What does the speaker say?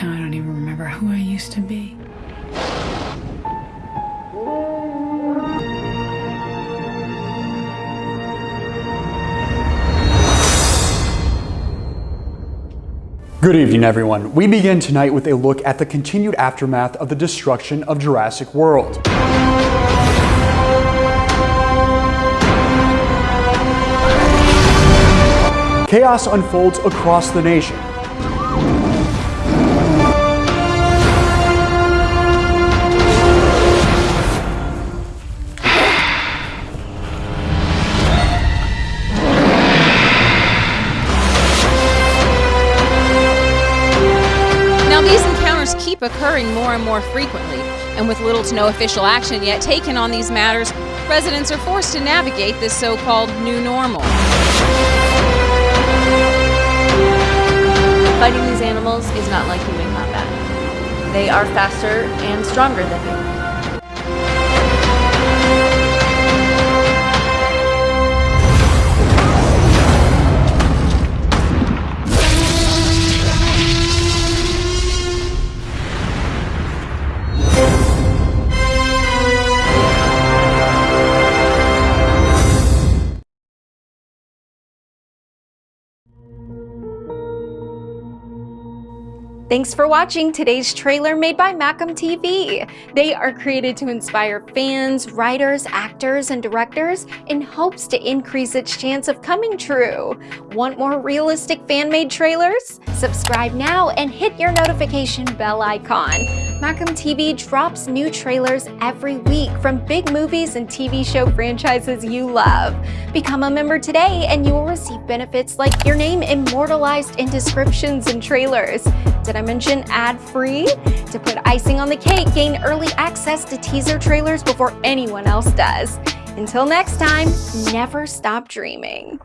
remember who I used to be. Good evening, everyone. We begin tonight with a look at the continued aftermath of the destruction of Jurassic World. Chaos unfolds across the nation. Keep occurring more and more frequently, and with little to no official action yet taken on these matters, residents are forced to navigate this so called new normal. Fighting these animals is not like human combat. They are faster and stronger than you. Thanks for watching today's trailer made by Macam TV. They are created to inspire fans, writers, actors, and directors in hopes to increase its chance of coming true. Want more realistic fan-made trailers? Subscribe now and hit your notification bell icon. Macam TV drops new trailers every week from big movies and TV show franchises you love. Become a member today and you will receive benefits like your name immortalized in descriptions and trailers. Did I mention ad-free? To put icing on the cake, gain early access to teaser trailers before anyone else does. Until next time, never stop dreaming.